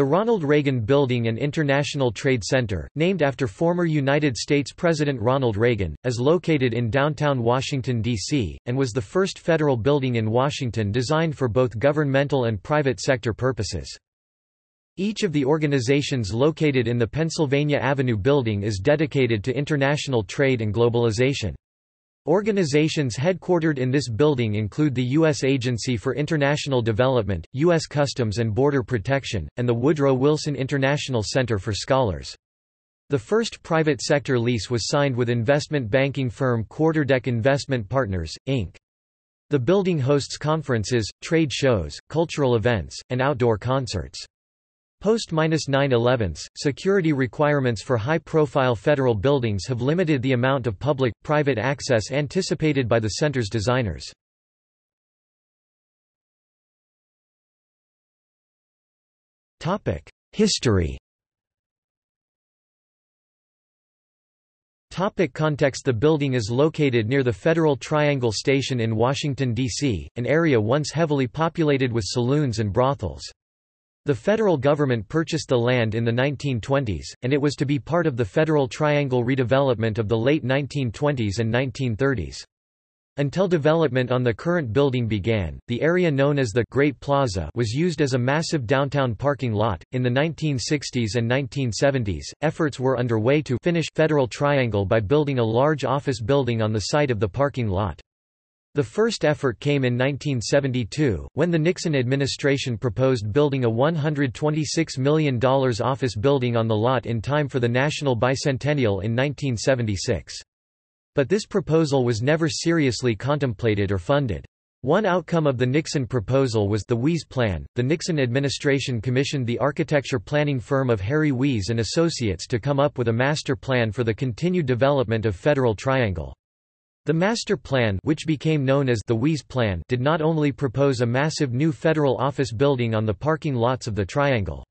The Ronald Reagan Building and International Trade Center, named after former United States President Ronald Reagan, is located in downtown Washington, D.C., and was the first federal building in Washington designed for both governmental and private sector purposes. Each of the organizations located in the Pennsylvania Avenue building is dedicated to international trade and globalization. Organizations headquartered in this building include the U.S. Agency for International Development, U.S. Customs and Border Protection, and the Woodrow Wilson International Center for Scholars. The first private sector lease was signed with investment banking firm Quarterdeck Investment Partners, Inc. The building hosts conferences, trade shows, cultural events, and outdoor concerts. Post-9-11, security requirements for high-profile federal buildings have limited the amount of public-private access anticipated by the center's designers. History Topic context The building is located near the Federal Triangle Station in Washington, D.C., an area once heavily populated with saloons and brothels. The federal government purchased the land in the 1920s, and it was to be part of the Federal Triangle redevelopment of the late 1920s and 1930s. Until development on the current building began, the area known as the Great Plaza was used as a massive downtown parking lot. In the 1960s and 1970s, efforts were underway to finish Federal Triangle by building a large office building on the site of the parking lot. The first effort came in 1972, when the Nixon administration proposed building a $126 million office building on the lot in time for the National Bicentennial in 1976. But this proposal was never seriously contemplated or funded. One outcome of the Nixon proposal was the Weese Plan. The Nixon administration commissioned the architecture planning firm of Harry Weese and Associates to come up with a master plan for the continued development of Federal Triangle. The master plan which became known as the Weese Plan did not only propose a massive new federal office building on the parking lots of the Triangle.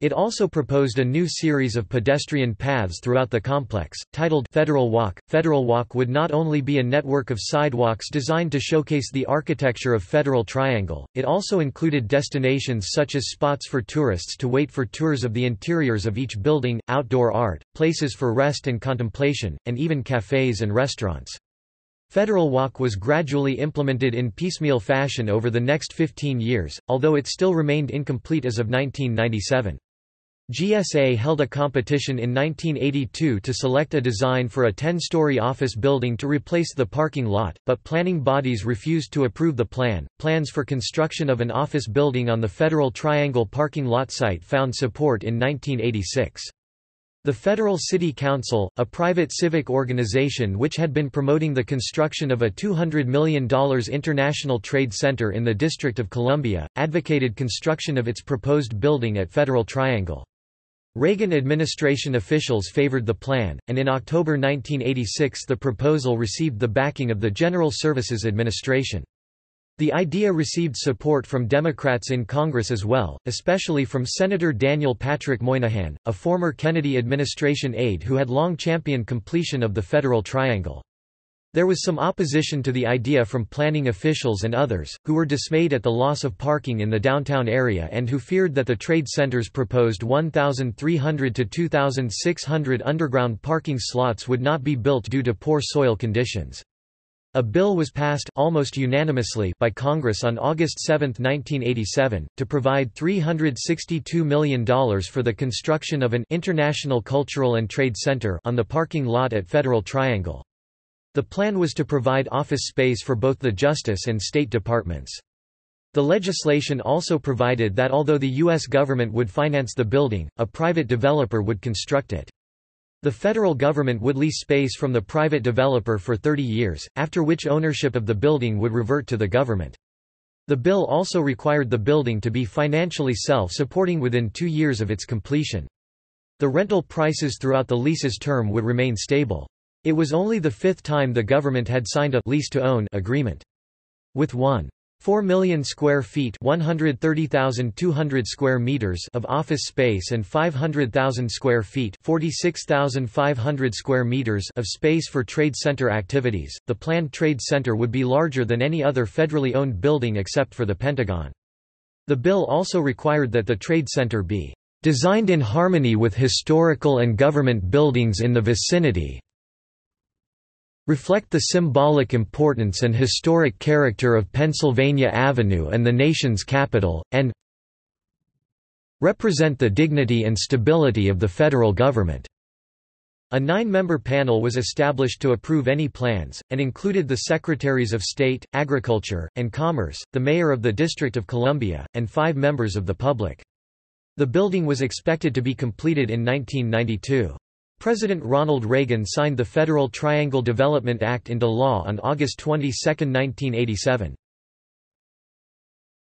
It also proposed a new series of pedestrian paths throughout the complex, titled Federal Walk. Federal Walk would not only be a network of sidewalks designed to showcase the architecture of Federal Triangle, it also included destinations such as spots for tourists to wait for tours of the interiors of each building, outdoor art, places for rest and contemplation, and even cafes and restaurants. Federal Walk was gradually implemented in piecemeal fashion over the next 15 years, although it still remained incomplete as of 1997. GSA held a competition in 1982 to select a design for a 10-story office building to replace the parking lot, but planning bodies refused to approve the plan. Plans for construction of an office building on the Federal Triangle parking lot site found support in 1986. The Federal City Council, a private civic organization which had been promoting the construction of a $200 million international trade center in the District of Columbia, advocated construction of its proposed building at Federal Triangle. Reagan administration officials favored the plan, and in October 1986 the proposal received the backing of the General Services Administration. The idea received support from Democrats in Congress as well, especially from Senator Daniel Patrick Moynihan, a former Kennedy administration aide who had long championed completion of the Federal Triangle. There was some opposition to the idea from planning officials and others, who were dismayed at the loss of parking in the downtown area and who feared that the trade center's proposed 1,300 to 2,600 underground parking slots would not be built due to poor soil conditions. A bill was passed almost unanimously by Congress on August 7, 1987, to provide $362 million for the construction of an International Cultural and Trade Center on the parking lot at Federal Triangle. The plan was to provide office space for both the Justice and State Departments. The legislation also provided that although the U.S. government would finance the building, a private developer would construct it. The federal government would lease space from the private developer for 30 years, after which ownership of the building would revert to the government. The bill also required the building to be financially self-supporting within two years of its completion. The rental prices throughout the lease's term would remain stable. It was only the fifth time the government had signed a lease-to-own agreement. With one 4 million square feet 130,200 square meters of office space and 500,000 square feet 46,500 square meters of space for trade center activities. The planned trade center would be larger than any other federally owned building except for the Pentagon. The bill also required that the trade center be designed in harmony with historical and government buildings in the vicinity, reflect the symbolic importance and historic character of Pennsylvania Avenue and the nation's capital, and represent the dignity and stability of the federal government. A nine-member panel was established to approve any plans, and included the Secretaries of State, Agriculture, and Commerce, the Mayor of the District of Columbia, and five members of the public. The building was expected to be completed in 1992. President Ronald Reagan signed the Federal Triangle Development Act into law on August 22, 1987.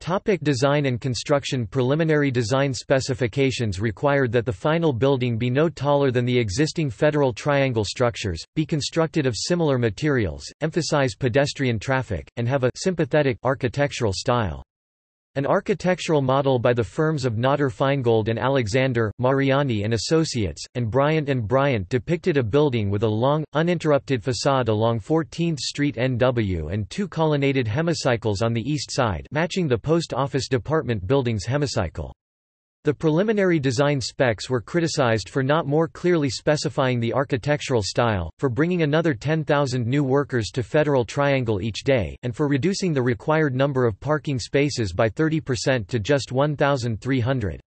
Topic design and construction Preliminary design specifications required that the final building be no taller than the existing Federal Triangle structures, be constructed of similar materials, emphasize pedestrian traffic, and have a sympathetic architectural style. An architectural model by the firms of Notter Finegold and Alexander, Mariani and Associates, and Bryant and Bryant depicted a building with a long, uninterrupted facade along 14th Street NW and two colonnaded hemicycles on the east side matching the Post Office Department building's hemicycle. The preliminary design specs were criticized for not more clearly specifying the architectural style, for bringing another 10,000 new workers to Federal Triangle each day, and for reducing the required number of parking spaces by 30% to just 1,300.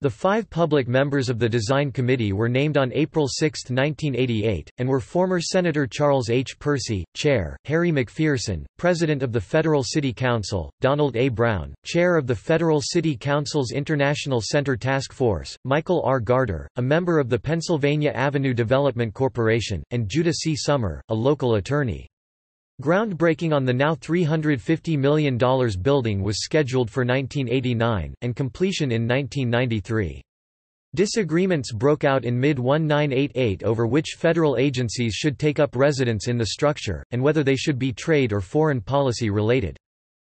The five public members of the design committee were named on April 6, 1988, and were former Senator Charles H. Percy, Chair, Harry McPherson, President of the Federal City Council, Donald A. Brown, Chair of the Federal City Council's International Center Task Force, Michael R. Garter, a member of the Pennsylvania Avenue Development Corporation, and Judah C. Summer, a local attorney. Groundbreaking on the now $350 million building was scheduled for 1989, and completion in 1993. Disagreements broke out in mid-1988 over which federal agencies should take up residence in the structure, and whether they should be trade or foreign policy related.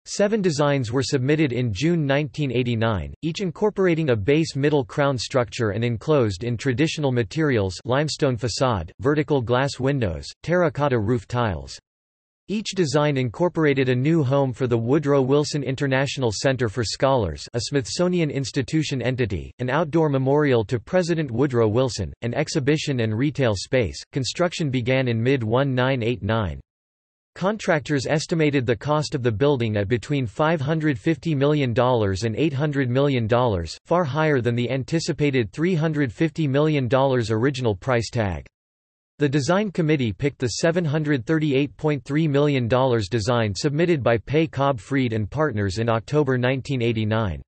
Seven designs were submitted in June 1989, each incorporating a base middle crown structure and enclosed in traditional materials limestone facade, vertical glass windows, terracotta roof tiles. Each design incorporated a new home for the Woodrow Wilson International Center for Scholars a Smithsonian Institution entity, an outdoor memorial to President Woodrow Wilson, an exhibition and retail space. Construction began in mid-1989. Contractors estimated the cost of the building at between $550 million and $800 million, far higher than the anticipated $350 million original price tag. The design committee picked the $738.3 million design submitted by Pei Cobb Freed and Partners in October 1989.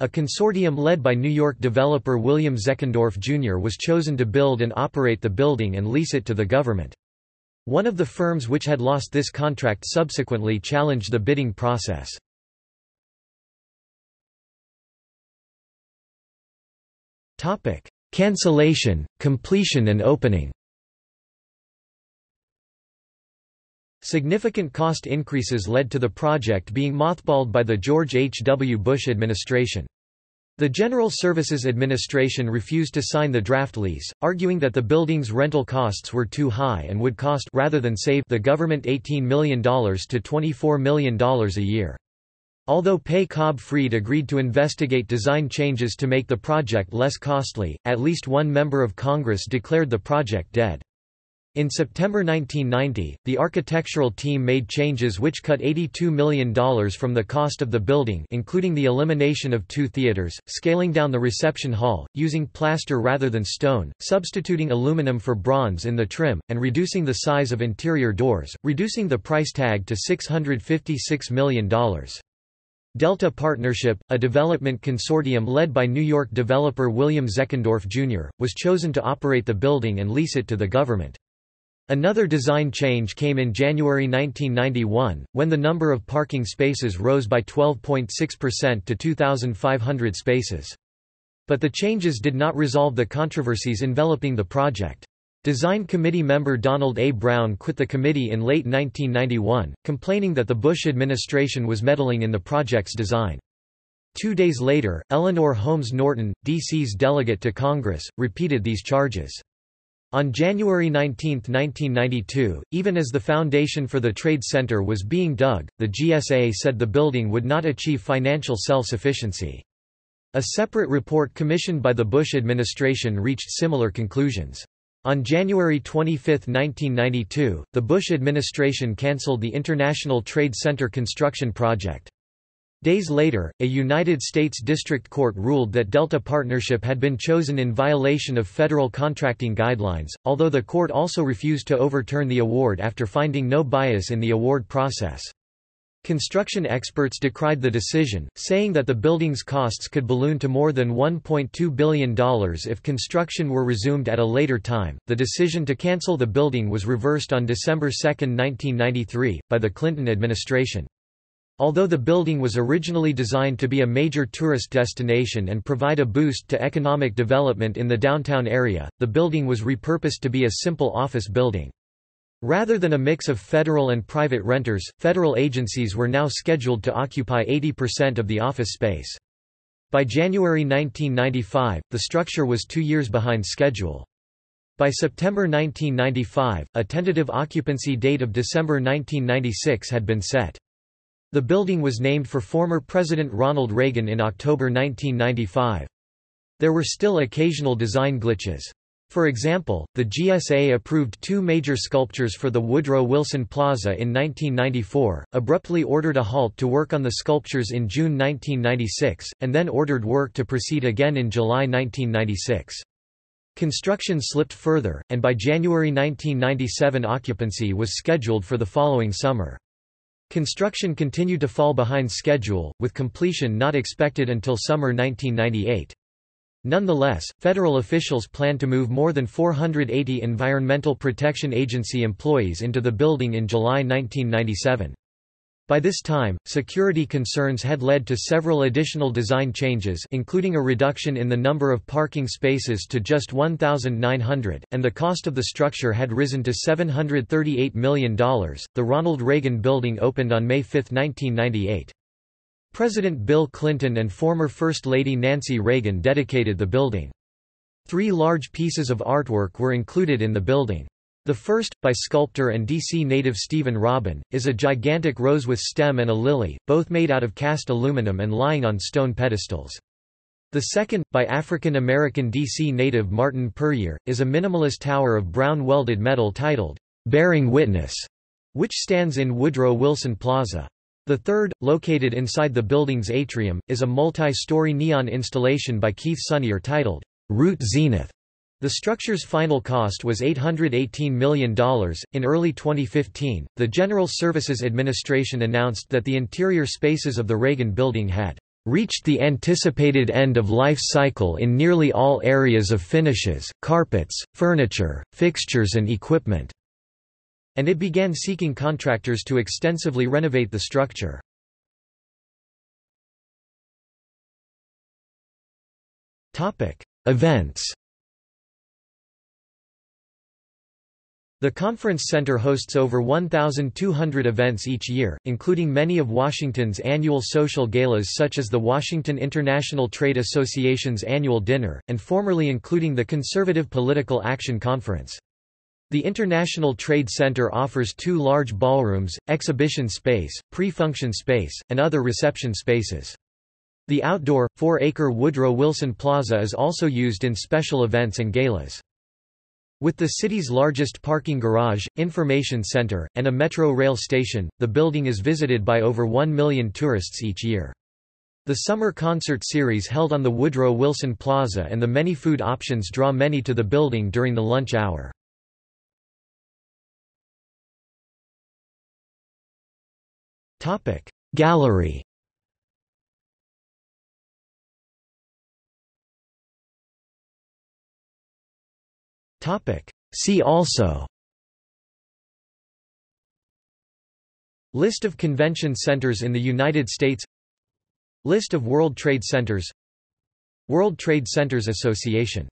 A consortium led by New York developer William Zeckendorf Jr. was chosen to build and operate the building and lease it to the government. One of the firms which had lost this contract subsequently challenged the bidding process. Cancellation, completion and opening Significant cost increases led to the project being mothballed by the George H. W. Bush administration. The General Services Administration refused to sign the draft lease, arguing that the building's rental costs were too high and would cost rather than save the government $18 million to $24 million a year. Although Pei Cobb Freed agreed to investigate design changes to make the project less costly, at least one member of Congress declared the project dead. In September 1990, the architectural team made changes which cut $82 million from the cost of the building including the elimination of two theaters, scaling down the reception hall, using plaster rather than stone, substituting aluminum for bronze in the trim, and reducing the size of interior doors, reducing the price tag to $656 million. Delta Partnership, a development consortium led by New York developer William Zeckendorf Jr., was chosen to operate the building and lease it to the government. Another design change came in January 1991, when the number of parking spaces rose by 12.6% to 2,500 spaces. But the changes did not resolve the controversies enveloping the project. Design committee member Donald A. Brown quit the committee in late 1991, complaining that the Bush administration was meddling in the project's design. Two days later, Eleanor Holmes Norton, D.C.'s delegate to Congress, repeated these charges. On January 19, 1992, even as the foundation for the Trade Center was being dug, the GSA said the building would not achieve financial self-sufficiency. A separate report commissioned by the Bush administration reached similar conclusions. On January 25, 1992, the Bush administration canceled the International Trade Center construction project. Days later, a United States District Court ruled that Delta Partnership had been chosen in violation of federal contracting guidelines, although the court also refused to overturn the award after finding no bias in the award process. Construction experts decried the decision, saying that the building's costs could balloon to more than $1.2 billion if construction were resumed at a later time. The decision to cancel the building was reversed on December 2, 1993, by the Clinton administration. Although the building was originally designed to be a major tourist destination and provide a boost to economic development in the downtown area, the building was repurposed to be a simple office building. Rather than a mix of federal and private renters, federal agencies were now scheduled to occupy 80% of the office space. By January 1995, the structure was two years behind schedule. By September 1995, a tentative occupancy date of December 1996 had been set. The building was named for former President Ronald Reagan in October 1995. There were still occasional design glitches. For example, the GSA approved two major sculptures for the Woodrow Wilson Plaza in 1994, abruptly ordered a halt to work on the sculptures in June 1996, and then ordered work to proceed again in July 1996. Construction slipped further, and by January 1997 occupancy was scheduled for the following summer. Construction continued to fall behind schedule, with completion not expected until summer 1998. Nonetheless, federal officials plan to move more than 480 Environmental Protection Agency employees into the building in July 1997. By this time, security concerns had led to several additional design changes including a reduction in the number of parking spaces to just 1,900, and the cost of the structure had risen to $738 million. The Ronald Reagan Building opened on May 5, 1998. President Bill Clinton and former First Lady Nancy Reagan dedicated the building. Three large pieces of artwork were included in the building. The first, by sculptor and D.C. native Stephen Robin, is a gigantic rose with stem and a lily, both made out of cast aluminum and lying on stone pedestals. The second, by African-American D.C. native Martin Puryear, is a minimalist tower of brown welded metal titled, "'Bearing Witness", which stands in Woodrow Wilson Plaza. The third, located inside the building's atrium, is a multi-story neon installation by Keith Sonnier titled, Route Zenith' The structure's final cost was $818 million. In early 2015, the General Services Administration announced that the interior spaces of the Reagan Building had reached the anticipated end of life cycle in nearly all areas of finishes, carpets, furniture, fixtures and equipment, and it began seeking contractors to extensively renovate the structure. Events The Conference Center hosts over 1,200 events each year, including many of Washington's annual social galas such as the Washington International Trade Association's annual dinner, and formerly including the Conservative Political Action Conference. The International Trade Center offers two large ballrooms, exhibition space, pre-function space, and other reception spaces. The outdoor, four-acre Woodrow Wilson Plaza is also used in special events and galas. With the city's largest parking garage, information center, and a metro rail station, the building is visited by over 1 million tourists each year. The summer concert series held on the Woodrow Wilson Plaza and the many food options draw many to the building during the lunch hour. Gallery See also. List of convention centers in the United States. List of World Trade Centers. World Trade Centers Association